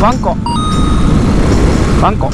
ワンコ。ワンコ。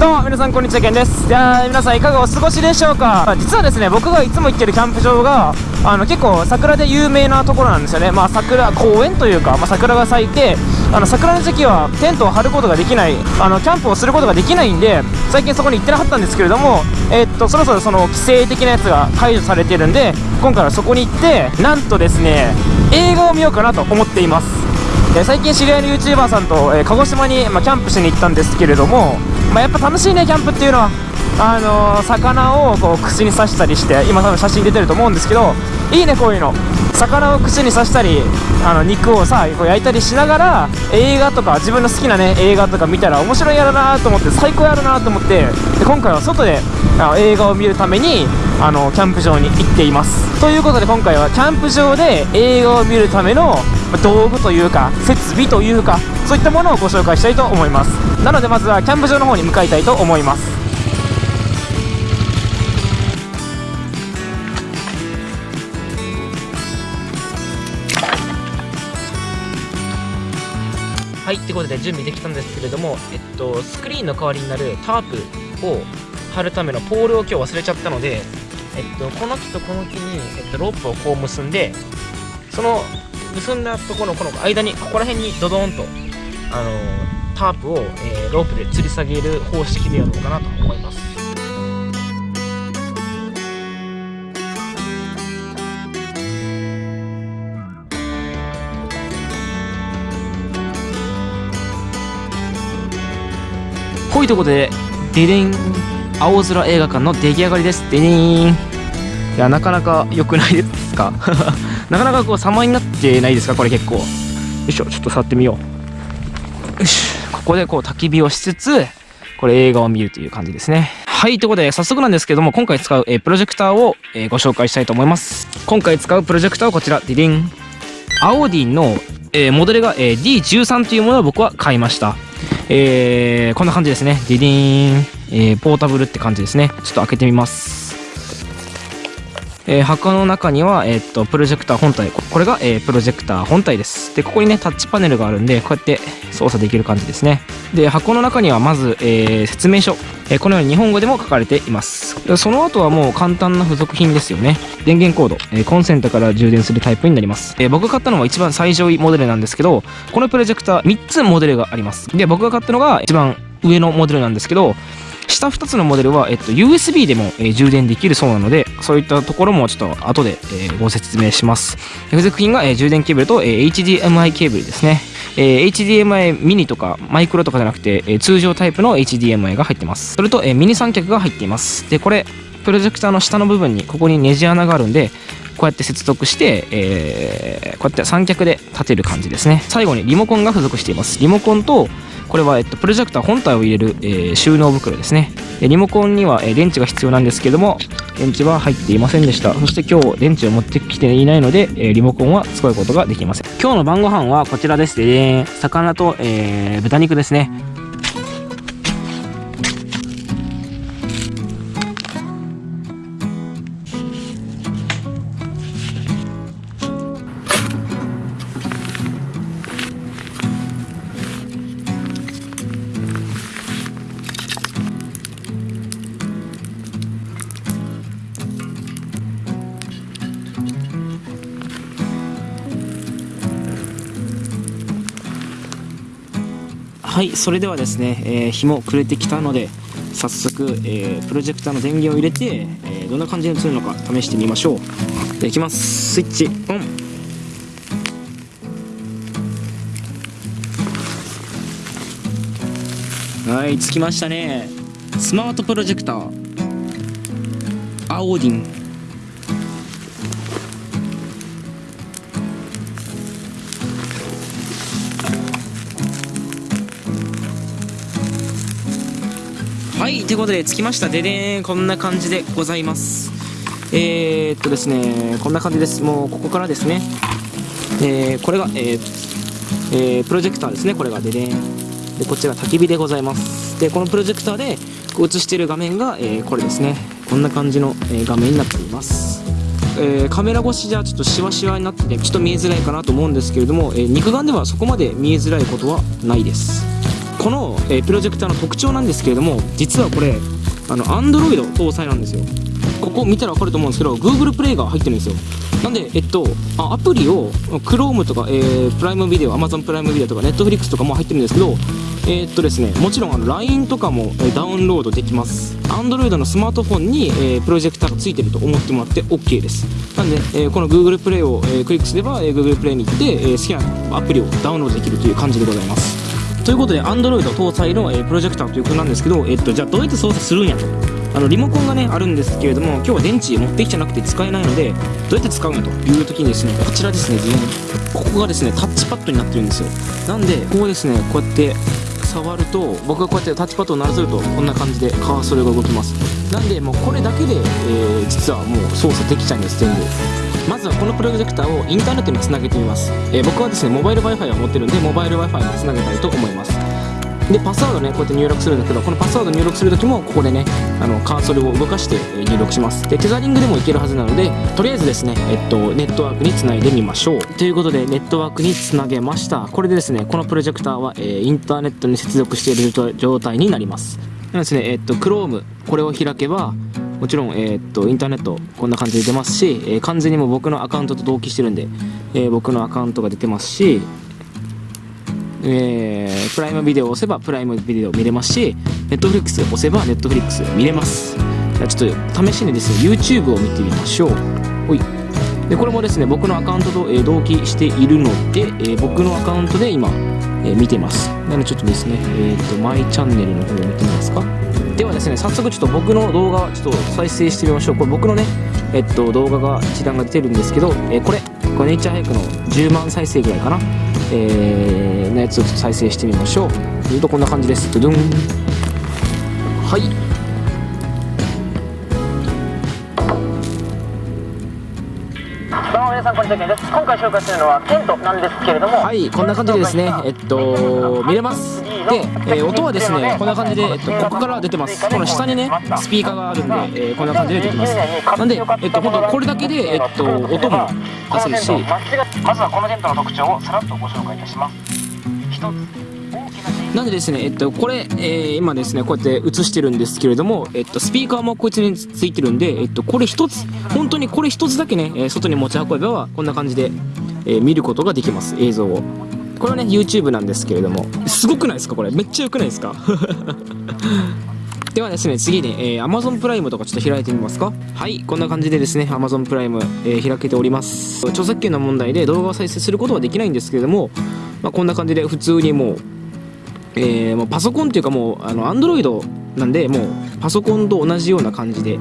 どうも皆さんこんにちはけんです。いや皆さんいかがお過ごしでしょうか？実はですね僕がいつも行ってるキャンプ場があの結構桜で有名なところなんですよね。まあ桜公園というか、まあ、桜が咲いてあの桜の時期はテントを張ることができないあのキャンプをすることができないんで最近そこに行ってなかったんですけれどもえー、っとそろそろその規制的なやつが解除されてるんで今回はそこに行ってなんとですね映画を見ようかなと思っています。え最近知り合いの YouTuber さんと、え、鹿児島に、ま、キャンプしに行ったんですけれどもま、やっぱ楽しいねキャンプっていうのは。あのー、魚をこう串に刺したりして今多分写真出てると思うんですけどいいねこういうの。魚を串に刺したりあの肉をさこう焼いたりしながら映画とか自分の好きなね映画とか見たら面白いやるなと思って最高やるなと思ってで今回は外であの映画を見るためにあのキャンプ場に行っています。ということで今回はキャンプ場で映画を見るための道具というか設備というかそういったものをご紹介したいと思います。なのでまずはキャンプ場の方に向かいたいと思います。はいってことで準備できたんですけれども、えっと、スクリーンの代わりになるタープを貼るためのポールを今日忘れちゃったので、えっと、この木とこの木に、えっと、ロープをこう結んでその結んだところのこの間にここら辺にドドンとあのタープを、えー、ロープで吊り下げる方式でやろうかなと思います。こういうとこでデデン青空映画館の出来上がりです。デデン。いやなかなか良くないですか？なかなかこう様になってないですか？これ結構。よいしょちょっと触ってみよう。よしここでこう焚き火をしつつこれ映画を見るという感じですね。はいということで早速なんですけども今回使う、え、プロジェクターを、え、ご紹介したいと思います。今回使うプロジェクターはこちら。ディディン。アオディンの、え、モデルが、え、D13 というものを僕は買いました。えー、こんな感じですね。ディディーン、えー、ポータブルって感じですね。ちょっと開けてみます。えー、箱の中には、えー、っとプロジェクター本体。これが、えー、プロジェクター本体です。でここにねタッチパネルがあるんでこうやって操作できる感じですね。で箱の中にはまず、えー、説明書、えこのように日本語でも書かれています。その後はもう簡単な付属品ですよね。電源コード、えコンセントから充電するタイプになります、え僕が買ったのは一番最上位モデルなんですけどこのプロジェクター3つモデルがあります。で僕が買ったのが一番上のモデルなんですけど下2つのモデルは、えっと、USB でも、え、充電できるそうなので、そういったところもちょっと後で、え、ご説明します。付属品が、え、充電ケーブルと、え、HDMI ケーブルですね。え、HDMI ミニとかマイクロとかじゃなくて、え、通常タイプの HDMI が入ってます。それと、え、ミニ三脚が入っています。で、これ、プロジェクターの下の部分にここにネジ穴があるんで、こうやって接続して、えー、こうやって三脚で立てる感じですね。最後にリモコンが付属しています。リモコンと、これは、えっと、プロジェクター本体を入れる、えー、収納袋ですね。リモコンには、え、電池が必要なんですけども、電池は入っていませんでした。そして今日電池を持ってきていないので、え、リモコンは使うことができません。今日の晩ご飯はこちらです。で魚と、えー、豚肉ですね。はいそれではですね、えー、日も暮れてきたので早速、えー、プロジェクターの電源を入れて、えー、どんな感じに映るのか試してみましょう。でいきます。スイッチオン。はいつきましたね。スマートプロジェクター。アオーディン。はいということで着きました。ででーんこんな感じでございます。えー、っとですねこんな感じです。もうここからですね。えー、これが、えーえー、プロジェクターですね。これが。ででーん。でこっちが焚き火でございます。でこのプロジェクターで映している画面が、え、これですね。こんな感じの、え画面になっています。えー、カメラ越しじゃちょっとシワシワになっててちょっと見えづらいかなと思うんですけれども、えー、肉眼ではそこまで見えづらいことはないです。この、えー、プロジェクターの特徴なんですけれども実はこれあの Android 搭載なんですよ。ここ見たら分かると思うんですけど Google プレイが入ってるんですよ。なんで、えっとあ、アプリを Chrome とか、えー、プライムビデオ Amazon プライムビデオとか Netflix とかも入ってるんですけどえー、っとですねもちろんあの LINE とかも、えダウンロードできます。Android のスマートフォンに、えー、プロジェクターがついてると思ってもらって OK です。なんで、えー、この Google プレイを、えクリックすれば、え Google プレイに行って、え好きなアプリをダウンロードできるという感じでございます。ということで Android 搭載の、えプロジェクターということなんですけど、えっと、じゃあどうやって操作するんやと。あのリモコンがねあるんですけれども今日は電池持ってきてなくて使えないのでどうやって使うのという時にですねこちらですねここがですねタッチパッドになってるんですよ。なんでここですねこうやって触ると僕がこうやってタッチパッドを鳴らせるとこんな感じでカーソルが動きます。なんでもうこれだけで、えー、実はもう操作できちゃうんです全部。まずはこのプロジェクターをインターネットにつなげてみます、えー、僕はですねモバイル Wi-Fi を持ってるんでモバイル Wi-Fi につなげたいと思います。でパスワードねこうやって入力するんだけどこのパスワード入力するときもここでねあのカーソルを動かして入力します。でテザリングでもいけるはずなのでとりあえずですねえっとネットワークにつないでみましょう。ということでネットワークにつなげました。これでですねこのプロジェクターは、えー、インターネットに接続している状態になります。なですねえっと Chrome これを開けばもちろん、えー、っとインターネットこんな感じで出ますし、えー、完全にも僕のアカウントと同期してるんで、えー、僕のアカウントが出てますしえー、プライムビデオを押せばプライムビデオ見れますし、ネットフリックス押せばネットフリックス見れます。じゃあちょっと試しにですね、YouTube を見てみましょう。ほい。で、これもですね、僕のアカウントと、えー、同期しているので、えー、僕のアカウントで今、えー、見てます。なのでちょっとですね、えっ、ー、と、マイチャンネルの方を見てみますか。ではですね、早速ちょっと僕の動画、ちょっと再生してみましょう。これ僕のね、えっと、動画が一覧が出てるんですけど、えー、これ、これネイチャーハイクの10万再生ぐらいかな。えー、のやつを再生してみましょう。するとこんな感じです。ドゥドゥン。はい。皆さんこんにちはです。今回紹介するのはテントなんですけれどもはいこんな感じでですね。えっと見れます。で、えー、音はですねこんな感じで、えっと、ここから出てます。この下にねスピーカーがあるんで、えー、こんな感じで出てきます。なんで、えっと、本当これだけで、えっと、音も出せるし。まずはこのテントの特徴をさらっとご紹介いたしますなんでですね、えっと、これ、えー、今ですね、こうやって映してるんですけれども、えっと、スピーカーもこいつについてるんで、えっと、これ一つ、本当にこれ一つだけね、え外に持ち運べば、こんな感じで、えー、見ることができます、映像を。これはね、YouTube なんですけれども、すごくないですか？これ。めっちゃ良くないですかではですね、次に、えー、Amazon プライムとかちょっと開いてみますか？はい、こんな感じでですね、Amazon プライム、えー、開けております。著作権の問題で動画を再生することはできないんですけれども、まあ、こんな感じで普通にもう、えー、もうパソコンっていうかもうあの Android なんでもうパソコンと同じような感じで、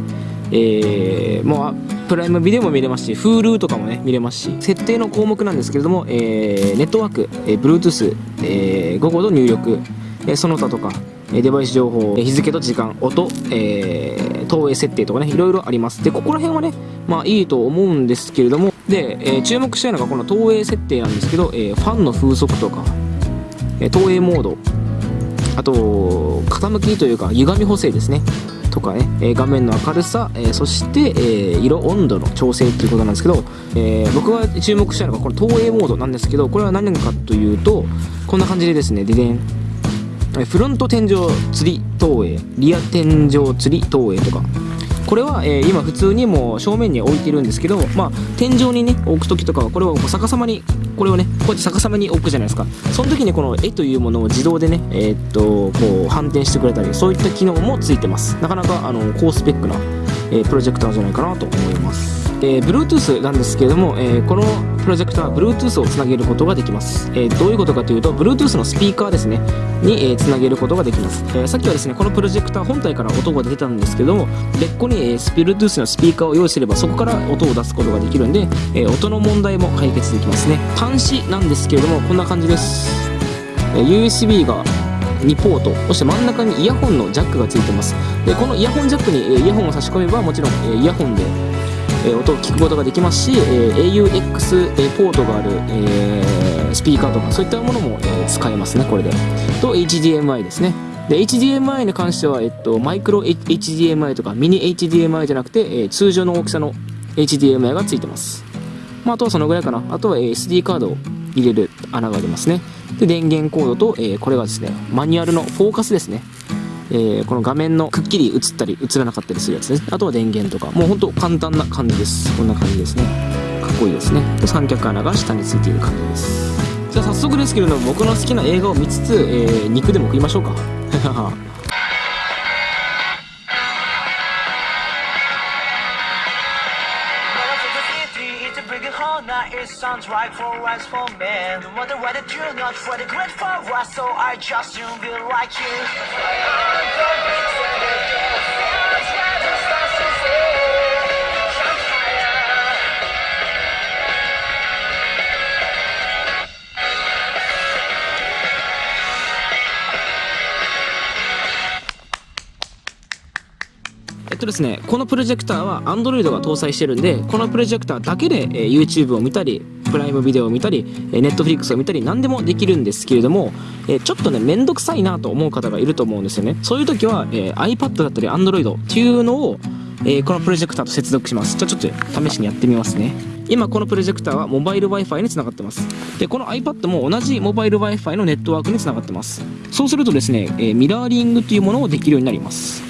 えー、もうプライムビデオも見れますし Hulu とかもね見れますし設定の項目なんですけれども、えー、ネットワーク、えー、Bluetooth、えー、午後の入力、え、その他とかデバイス情報、日付と時間、音、えー、投影設定とかね、いろいろあります。で、ここら辺はね、まあいいと思うんですけれども、で、えー、注目したいのがこの投影設定なんですけど、えー、ファンの風速とか、え投影モード、あと傾きというか歪み補正ですねとかね、え画面の明るさ、えそして、え色温度の調整っていうことなんですけど、え僕が注目したいのがこの投影モードなんですけどこれは何かというとこんな感じでですねででんフロント天井吊り投影リア天井吊り投影とか。これは、えー、今普通にもう正面に置いてるんですけど、まあ、天井にね置く時とかはこれを逆さまにこれをねこうやって逆さまに置くじゃないですか。その時にこの絵というものを自動でねえー、っとこう反転してくれたりそういった機能もついてます。なかなかあの高スペックな、えー、プロジェクターじゃないかなと思います。えー、Bluetooth なんですけれども、えー、このプロジェクターは Bluetooth をつなげることができます、えー、どういうことかというと Bluetooth のスピーカーですねに、えつなげることができます、えさっきはですねこのプロジェクター本体から音が出てたんですけども別個に、え Bluetooth のスピーカーを用意すればそこから音を出すことができるんで、え音の問題も解決できますね。端子なんですけれどもこんな感じです、え USB が2ポートそして真ん中にイヤホンのジャックがついてます。でこのイヤホンジャックにイヤホンを差し込めばもちろんイヤホンでえ音を聞くことができますし、え AUX ポートがある、えスピーカーとかそういったものも、え使えますねこれで。と HDMI ですね。で HDMI に関しては、えっと、マイクロ HDMI とかミニ HDMI じゃなくて、え通常の大きさの HDMI がついてます、まあ、あとはそのぐらいかな。あとは SD カードを入れる穴がありますね。で電源コードと、えこれがですねマニュアルのフォーカスですね。えーこの画面のくっきり映ったり映らなかったりするやつですね。あとは電源とか。もうほんと簡単な感じです。こんな感じですね。かっこいいですね。で三脚穴が下についている感じです。じゃあ早速ですけれども僕の好きな映画を見つつ、えー肉でも食いましょうか。Sounds right for us for men No matter what I do, not for the great for us So I just do be like you えっとですねこのプロジェクターは Android が搭載してるんでこのプロジェクターだけで、えー YouTube を見たりプライムビデオを見たり、えー Netflix を見たり何でもできるんですけれども、えちょっとねめんどくさいなと思う方がいると思うんですよね。そういう時は、え iPad だったり Android っていうのを、えこのプロジェクターと接続します。じゃあちょっと試しにやってみますね。今このプロジェクターはモバイル Wi-Fi につながってます。でこの iPad も同じモバイル Wi-Fi のネットワークにつながってます。そうするとですね、えミラーリングというものをできるようになります。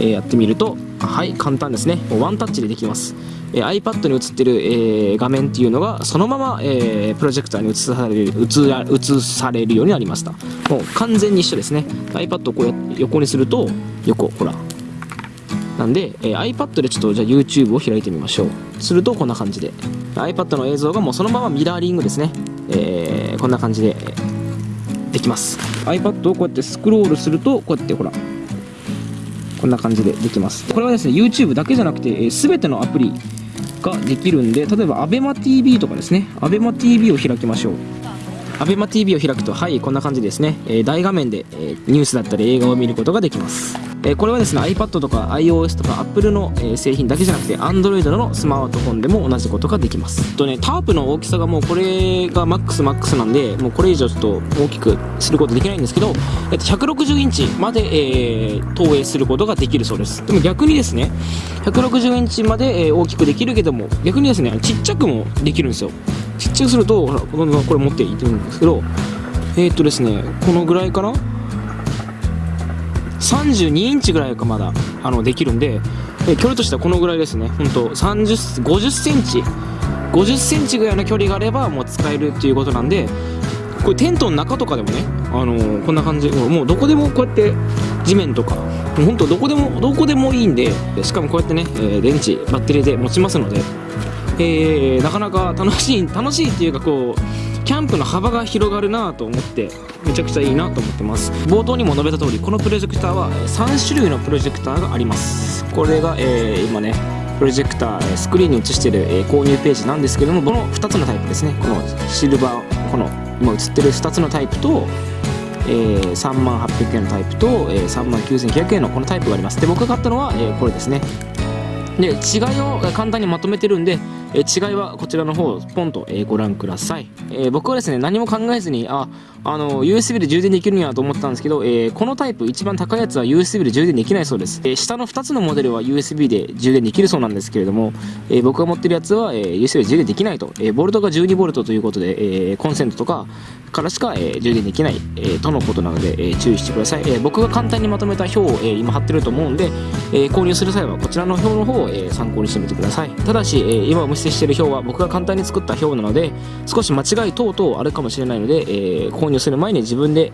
えやってみるとはい簡単ですね。もうワンタッチでできます、えー iPad に映ってる、えー画面っていうのがそのまま、えープロジェクターに映される映ら映されるようになりました。もう完全に一緒ですね。iPad をこうや横にすると横ほら。なんで、えー iPad でちょっとじゃあ YouTube を開いてみましょう。するとこんな感じで。iPad の映像がもうそのままミラーリングですね、えーこんな感じでできます。iPad をこうやってスクロールするとこうやってほらこんな感じでできます。これはですね YouTube だけじゃなくて、えー、全てのアプリができるんで例えば ABEMATV とかですね。ABEMATV を開きましょう。ABEMATV を開くとはいこんな感じですね、えー大画面で、えーニュースだったり映画を見ることができます、えこれはですね iPad とか iOS とか Apple の、え製品だけじゃなくて Android のスマートフォンでも同じことができます。とねタープの大きさがもうこれがマックスマックスなんでもうこれ以上ちょっと大きくすることできないんですけど、えっと、160インチまで、えー投影することができるそうです。でも逆にですね160インチまで、え大きくできるけども逆にですねちっちゃくもできるんですよ。ちっちゃくするとほらこのこれ持っていってるんですけどえーっとですねこのぐらいかな32インチぐらいかまだあのできるんで、え距離としてはこのぐらいですね。本当30 50センチ。50センチぐらいの距離があればもう使えるっていうことなんでこれテントの中とかでもね、あのーこんな感じもうどこでもこうやって地面とか本当どこでもどこでもいいんでしかもこうやってね、え電池バッテリーで持ちますので、えーなかなか楽しい楽しいっていうかこうキャンプの幅が広がるなと思ってめちゃくちゃいいなと思ってます。冒頭にも述べた通りこのプロジェクターはえ3種類のプロジェクターがあります。これが、えー今ねプロジェクターえスクリーンに映してる、えー購入ページなんですけどもこの2つのタイプですね。このシルバーこの今映ってる2つのタイプとえー、3万800円のタイプと、えー、3万9900円のこのタイプがあります。で僕が買ったのは、えーこれですね。で違いを簡単にまとめてるんで、え違いはこちらの方をポンと、えご覧ください、え僕はですね何も考えずにああの USB で充電できるんやと思ったんですけど、えこのタイプ一番高いやつは USB で充電できないそうです、え下の2つのモデルは USB で充電できるそうなんですけれども、え僕が持ってるやつは、え USB で充電できないと、えボルトが12ボルトということで、えコンセントとかからしか、え充電できない、えとのことなので、え注意してください、え僕が簡単にまとめた表を、え今貼ってると思うんで、え購入する際はこちらの表の方を、え参考にしてみてください。ただし、え今お見せしている表は僕が簡単に作った表なので少し間違い等々あるかもしれないので、えー購入する前に自分で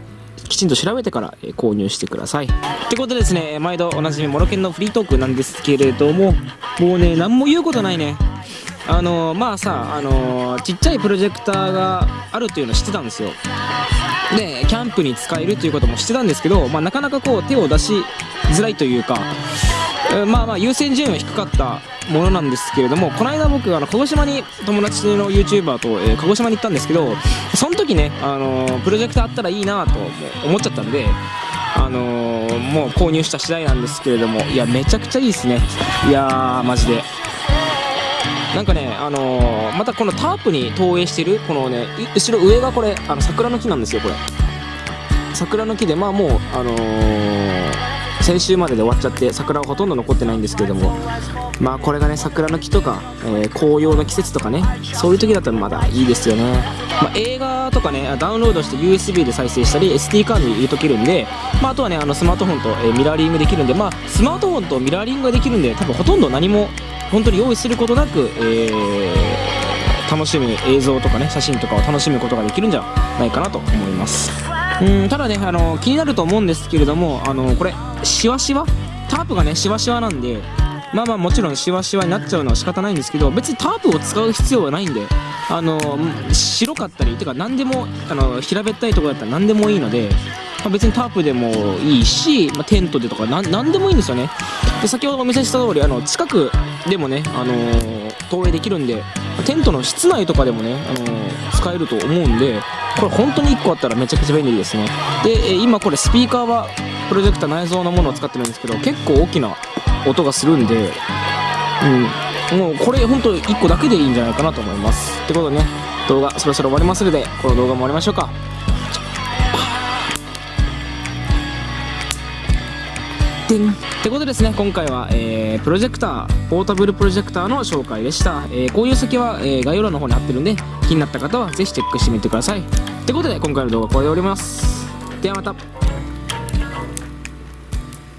きちんと調べてから、購入してください。ってことですね、毎度おなじみモロケンのフリートークなんですけれども、もうね、何も言うことないね。あのーまあさ、あのーちっちゃいプロジェクターがあるっていうの知ってたんですよ。で、キャンプに使えるっていうことも知ってたんですけど、まあ、なかなかこう手を出しづらいというか、まあまあ優先順位は低かったものなんですけれどもこの間僕あの鹿児島に友達の YouTuber と、えー鹿児島に行ったんですけどその時ね、あのープロジェクターあったらいいなと思っちゃったんで、あのーもう購入した次第なんですけれどもいやめちゃくちゃいいですね。いやーマジで。なんかね、あのーまたこのタープに投影してるこのね後ろ上がこれあの桜の木なんですよこれ。桜の木でまあもうあのー先週までで終わっちゃって桜はほとんど残ってないんですけれどもまあこれがね桜の木とか、えー紅葉の季節とかねそういう時だったらまだいいですよね、まあ、映画とかねダウンロードして USB で再生したり SD カードに入れとけるんで、まあ、あとはねあのスマートフォンと、えーミラーリングできるんでまあスマートフォンとミラーリングができるんで多分ほとんど何も本当に用意することなく、えー楽しむ映像とかね写真とかを楽しむことができるんじゃないかなと思います。うんただねあの気になると思うんですけれどもあのこれシワシワ？タープがねシワシワなんでまあまあもちろんシワシワになっちゃうのは仕方ないんですけど別にタープを使う必要はないんであの白かったりてか何でもあの平べったいとこだったら何でもいいので、まあ、別にタープでもいいし、まあ、テントでとかなん何でもいいんですよね。で先ほどお見せした通りあの近くでもね、あの投影できるんでテントの室内とかでもね、あの使えると思うんでこれ本当に1個あったらめちゃくちゃ便利ですね。で、え今これスピーカーはプロジェクター内蔵のものを使ってるんですけど結構大きな音がするんでうん。もうこれ本当1個だけでいいんじゃないかなと思います。ってことでね動画そろそろ終わりますのでこの動画も終わりましょうか。てんことですね今回は、えープロジェクターポータブルプロジェクターの紹介でした、えーこういう先は、えー概要欄の方に貼ってるんで気になった方は是非チェックしてみてください。ってことで今回の動画はこれで終わります。ではまた。